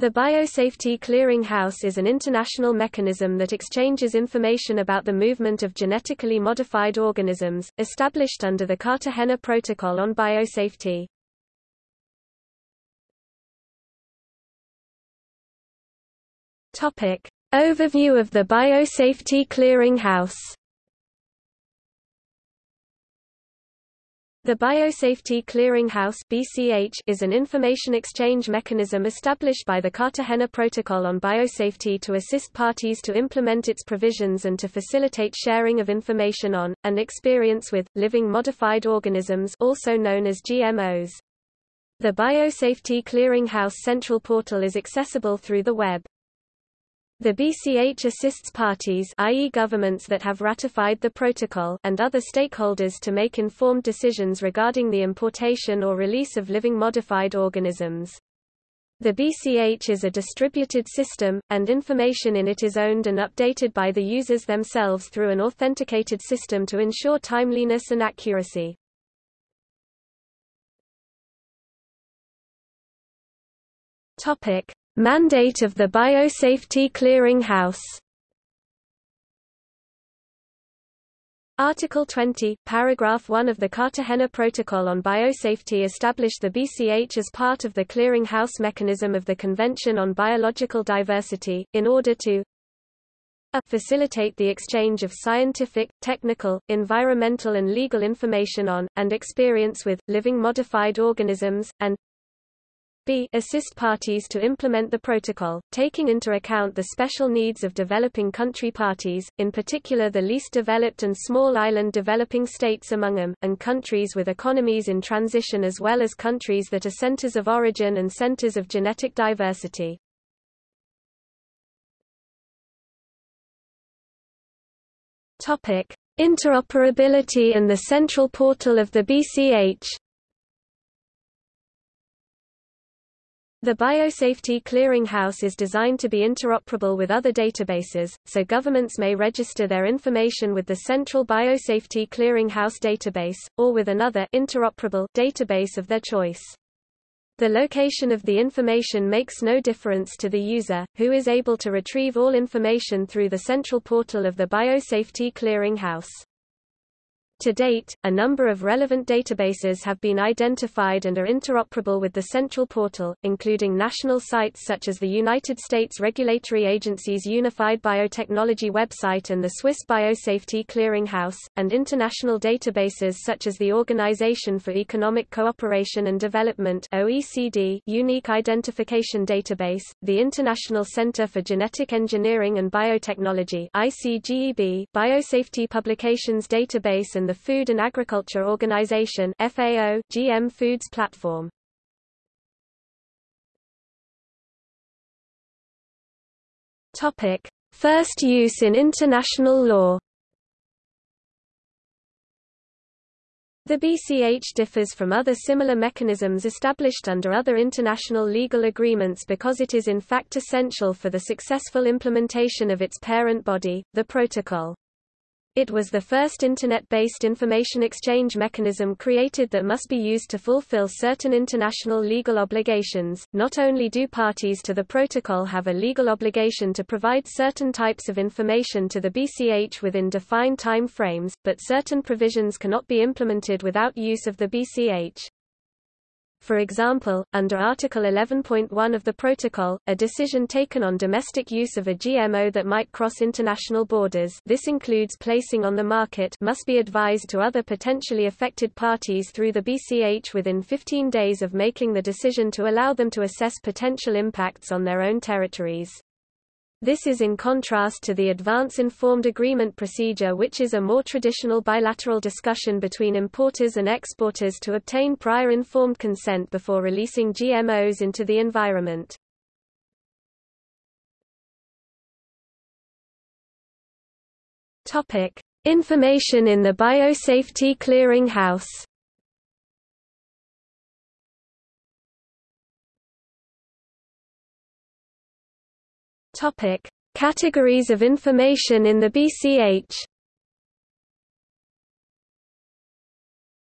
The Biosafety Clearing House is an international mechanism that exchanges information about the movement of genetically modified organisms, established under the Cartagena Protocol on Biosafety. Overview of the Biosafety Clearing The Biosafety Clearing House (BCH) is an information exchange mechanism established by the Cartagena Protocol on Biosafety to assist parties to implement its provisions and to facilitate sharing of information on and experience with living modified organisms, also known as GMOs. The Biosafety Clearing House central portal is accessible through the web. The BCH assists parties i.e. governments that have ratified the protocol and other stakeholders to make informed decisions regarding the importation or release of living modified organisms. The BCH is a distributed system, and information in it is owned and updated by the users themselves through an authenticated system to ensure timeliness and accuracy. Topic: Mandate of the Biosafety Clearing House Article 20, paragraph 1 of the Cartagena Protocol on Biosafety established the BCH as part of the clearing house mechanism of the Convention on Biological Diversity, in order to a. Facilitate the exchange of scientific, technical, environmental and legal information on, and experience with, living modified organisms, and assist parties to implement the protocol, taking into account the special needs of developing country parties, in particular the least developed and small island developing states among them, and countries with economies in transition as well as countries that are centers of origin and centers of genetic diversity. Topic: Interoperability and the central portal of the BCH The Biosafety Clearinghouse is designed to be interoperable with other databases, so governments may register their information with the Central Biosafety Clearinghouse database, or with another interoperable database of their choice. The location of the information makes no difference to the user, who is able to retrieve all information through the central portal of the Biosafety Clearing House. To date, a number of relevant databases have been identified and are interoperable with the central portal, including national sites such as the United States Regulatory Agency's Unified Biotechnology website and the Swiss Biosafety Clearinghouse, and international databases such as the Organization for Economic Cooperation and Development OECD Unique Identification Database, the International Center for Genetic Engineering and Biotechnology ICGEB, Biosafety Publications Database and the Food and Agriculture Organization FAO, GM Foods Platform. Topic: First use in international law. The BCH differs from other similar mechanisms established under other international legal agreements because it is in fact essential for the successful implementation of its parent body, the Protocol. It was the first Internet-based information exchange mechanism created that must be used to fulfill certain international legal obligations. Not only do parties to the protocol have a legal obligation to provide certain types of information to the BCH within defined time frames, but certain provisions cannot be implemented without use of the BCH. For example, under Article 11.1 of the Protocol, a decision taken on domestic use of a GMO that might cross international borders this includes placing on the market must be advised to other potentially affected parties through the BCH within 15 days of making the decision to allow them to assess potential impacts on their own territories. This is in contrast to the Advance Informed Agreement procedure which is a more traditional bilateral discussion between importers and exporters to obtain prior informed consent before releasing GMOs into the environment. Topic: Information in the Biosafety Clearing Topic: Categories of information in the BCH.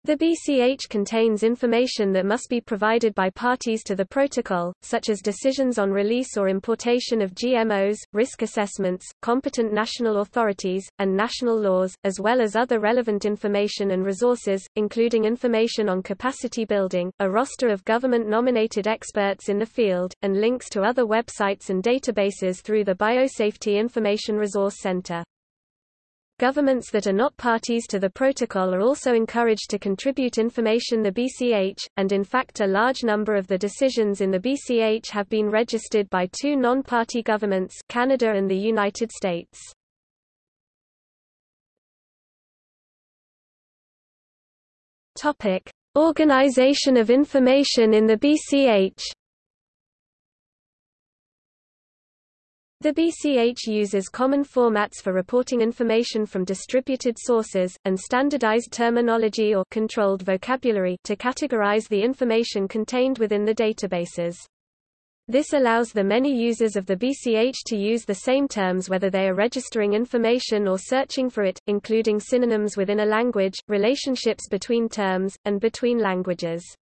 The BCH contains information that must be provided by parties to the protocol, such as decisions on release or importation of GMOs, risk assessments, competent national authorities, and national laws, as well as other relevant information and resources, including information on capacity building, a roster of government-nominated experts in the field, and links to other websites and databases through the Biosafety Information Resource Center. Governments that are not parties to the protocol are also encouraged to contribute information the BCH, and in fact a large number of the decisions in the BCH have been registered by two non-party governments Canada and the United States. Organization of information in the BCH The BCH uses common formats for reporting information from distributed sources, and standardized terminology or controlled vocabulary to categorize the information contained within the databases. This allows the many users of the BCH to use the same terms whether they are registering information or searching for it, including synonyms within a language, relationships between terms, and between languages.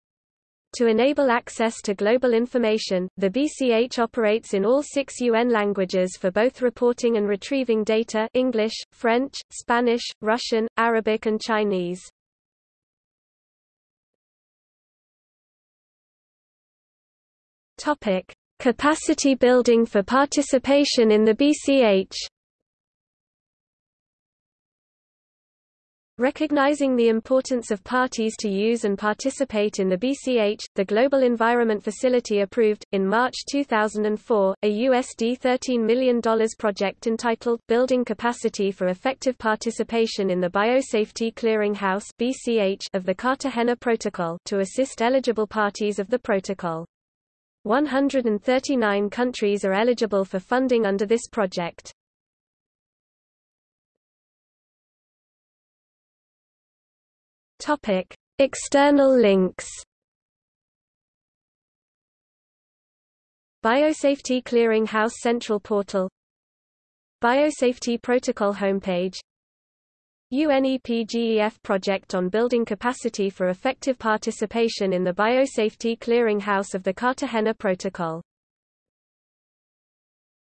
To enable access to global information, the BCH operates in all six UN languages for both reporting and retrieving data English, French, Spanish, Russian, Arabic and Chinese. Capacity building for participation in the BCH Recognizing the importance of parties to use and participate in the BCH, the Global Environment Facility approved, in March 2004, a USD $13 million project entitled, Building Capacity for Effective Participation in the Biosafety Clearing House of the Cartagena Protocol to assist eligible parties of the protocol. 139 countries are eligible for funding under this project. Topic: External links. Biosafety Clearing House Central Portal. Biosafety Protocol homepage. UNEPGEF project on building capacity for effective participation in the Biosafety Clearing House of the Cartagena Protocol